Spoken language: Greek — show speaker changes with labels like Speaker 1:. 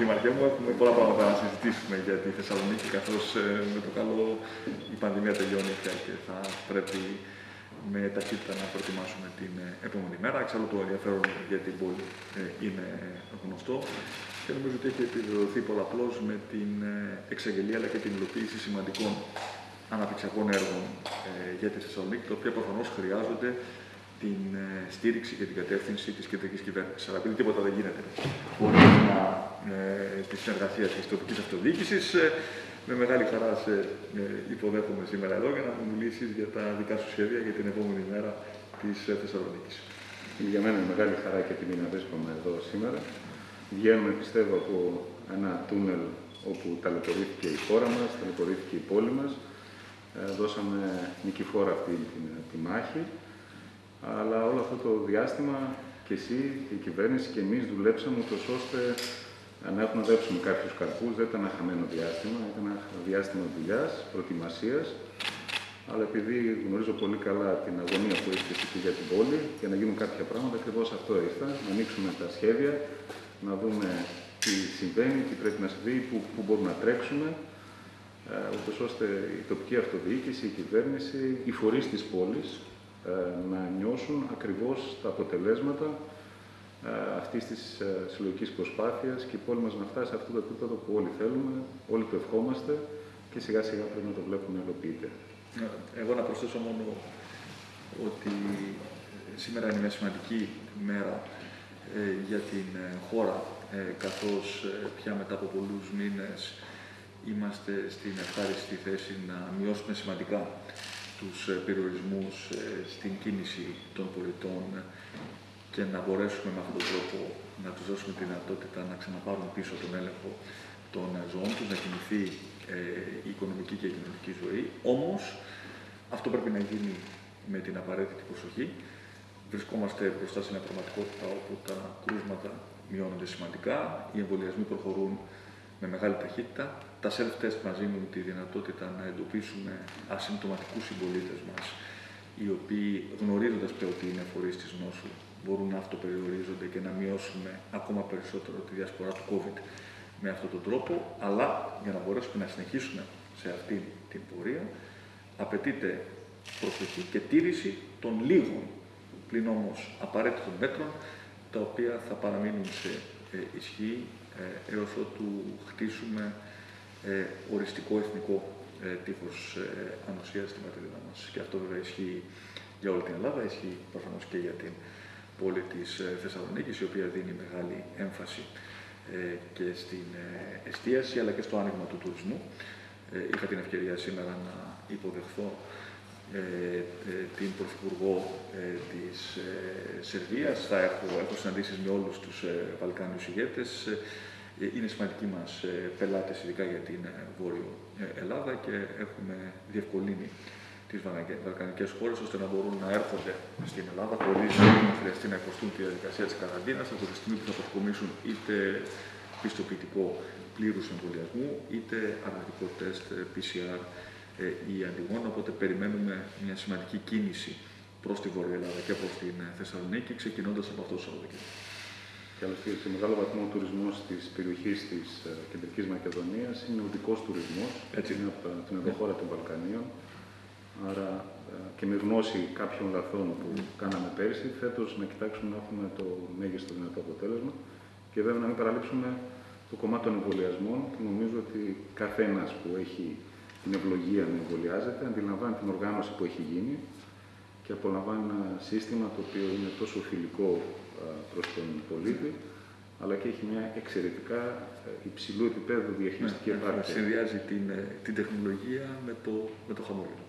Speaker 1: Δήμαρχέ μου, έχουμε πολλά πράγματα να συζητήσουμε για τη Θεσσαλονίκη, καθώς ε, με το καλό η πανδημία τελειώνει πια και θα πρέπει με ταχύτητα να προετοιμάσουμε την ε, επόμενη μέρα. Εξάλλου το ενδιαφέρον για την πόλη ε, είναι γνωστό και νομίζω ότι έχει επιβεβαιωθεί πολλαπλώς με την εξαγγελία αλλά και την υλοποίηση σημαντικών αναπτυξιακών έργων για τη Θεσσαλονίκη, τα οποία προφανώς χρειάζονται την ε, στήριξη και την κατεύθυνση της κεντρικής κυβέρνησης. Αλλά επειδή τίποτα δεν γίνεται χωρί ε, της συνεργασίας της τοπικής αυτοδιοίκησης, ε, με μεγάλη χαρά σε ε, υποδέχομαι σήμερα εδώ για να μου μιλήσεις για τα δικά σου σχέδια για την επόμενη μέρα της ε, Θεσσαλονίκης.
Speaker 2: Για μένα είναι μεγάλη χαρά και τιμή να βρίσκομαι εδώ σήμερα. Βγαίνουμε, πιστεύω, από ένα τούνελ όπου ταλαιπωρήθηκε η χώρα μας, ταλαιπωρήθηκε η πόλη μας. δώσαμε νικηφόρα αυτή τη, τη μάχη αλλά όλο αυτό το διάστημα και εσύ και η κυβέρνηση και εμείς δουλέψαμε ούτως ώστε να έχουμε δέψουμε κάποιους καρπούς. Δεν ήταν ένα χαμένο διάστημα, ήταν ένα διάστημα δουλειάς, προετοιμασίας. Αλλά επειδή γνωρίζω πολύ καλά την αγωνία που έχετε εκεί για την πόλη, για να γίνουν κάποια πράγματα, ακριβώς αυτό ήρθα. Να ανοίξουμε τα σχέδια, να δούμε τι συμβαίνει, τι πρέπει να συμβεί, πού, πού μπορούμε να τρέξουμε, ε, ούτως ώστε η τοπική αυτοδιοίκηση, η κυβέρνηση, οι φορείς της πόλης, ε, να νιώσουν ακριβώς τα αποτελέσματα ε, αυτής της ε, συλλογικής προσπάθειας και η πόλη μας να φτάσει σε αυτό το επίπεδο που όλοι θέλουμε, όλοι το ευχόμαστε και σιγά σιγά πρέπει να το βλέπουμε να υλοποιείται.
Speaker 1: Εγώ να προσθέσω μόνο ότι σήμερα είναι μια σημαντική μέρα για την χώρα, καθώς πια μετά από πολλούς μήνες είμαστε στην ευχάριστη θέση να μειώσουμε σημαντικά τους ε, περιορισμούς ε, στην κίνηση των πολιτών και να μπορέσουμε με αυτόν τον τρόπο να τους δώσουμε τη δυνατότητα να ξαναπάρουν πίσω τον έλεγχο των ζώων τους, να κινηθεί ε, η οικονομική και η κοινωνική ζωή. Όμως, αυτό πρέπει να γίνει με την απαραίτητη προσοχή. Βρισκόμαστε μπροστά σε μια πραγματικότητα όπου τα κρούσματα μειώνονται σημαντικά, οι εμβολιασμοί προχωρούν με μεγάλη ταχύτητα. Τα self-test μας δίνουν τη δυνατότητα να εντοπίσουμε ασυμπτωματικούς συμπολίτες μας, οι οποίοι γνωρίζοντας πλέον ότι είναι φορείς της νόσου, μπορούν να αυτοπεριορίζονται και να μειώσουμε ακόμα περισσότερο τη διασπορά του COVID με αυτόν τον τρόπο, αλλά για να μπορέσουμε να συνεχίσουμε σε αυτή την πορεία, απαιτείται προσοχή και τήρηση των λίγων, πλην όμως απαραίτητων μέτρων, τα οποία θα παραμείνουν σε ε, ισχύ ε, έως ότου χτίσουμε ε, οριστικό εθνικό ε, τείχος ανοσίας στην πατρίδα μας. Και αυτό βέβαια ισχύει για όλη την Ελλάδα, ισχύει προφανώς και για την πόλη της Θεσσαλονίκης, η οποία δίνει μεγάλη έμφαση και στην εστίαση αλλά και στο άνοιγμα του τουρισμού. Είχα την ευκαιρία σήμερα να υποδεχθώ την Πρωθυπουργό της Σερβίας. Θα έχω, έχω συναντήσεις με όλους τους Βαλκάνιους ηγέτες. Ε, είναι σημαντικοί μας ε, πελάτες, ειδικά για την ε, Βόρειο Ελλάδα και έχουμε διευκολύνει τις βαλκανικές χώρες ώστε να μπορούν να έρχονται στην Ελλάδα χωρίς να χρειαστεί να υποστούν τη διαδικασία της καραντίνας από τη στιγμή που θα αποκομίσουν είτε πιστοποιητικό πλήρους εμβολιασμού είτε αρνητικό τεστ PCR ή αντιγόνο. Οπότε περιμένουμε μια σημαντική κίνηση προς τη Βόρεια Ελλάδα και προς την Θεσσαλονίκη ξεκινώντας από αυτό το Σαββατοκύριακο
Speaker 2: και άλλωστε σε μεγάλο βαθμό ο τουρισμός της περιοχής της ε, Κεντρικής Μακεδονίας είναι ο δικός τουρισμός. Έτσι είναι από την ενδοχώρα των Βαλκανίων. Άρα ε, και με γνώση κάποιων λαθών που κάναμε πέρσι, φέτος να κοιτάξουμε να έχουμε το μέγιστο δυνατό αποτέλεσμα και βέβαια να μην παραλείψουμε το κομμάτι των εμβολιασμών που νομίζω ότι καθένας που έχει την ευλογία να εμβολιάζεται αντιλαμβάνει την οργάνωση που έχει γίνει και απολαμβάνει ένα σύστημα το οποίο είναι τόσο φιλικό προς τον πολίτη, αλλά και έχει μια εξαιρετικά ε, υψηλού επίπεδου διαχειριστική
Speaker 1: ναι, ναι,
Speaker 2: επάρκεια.
Speaker 1: Συνδυάζει την, ε, την τεχνολογία με το, με το χαμόγελο.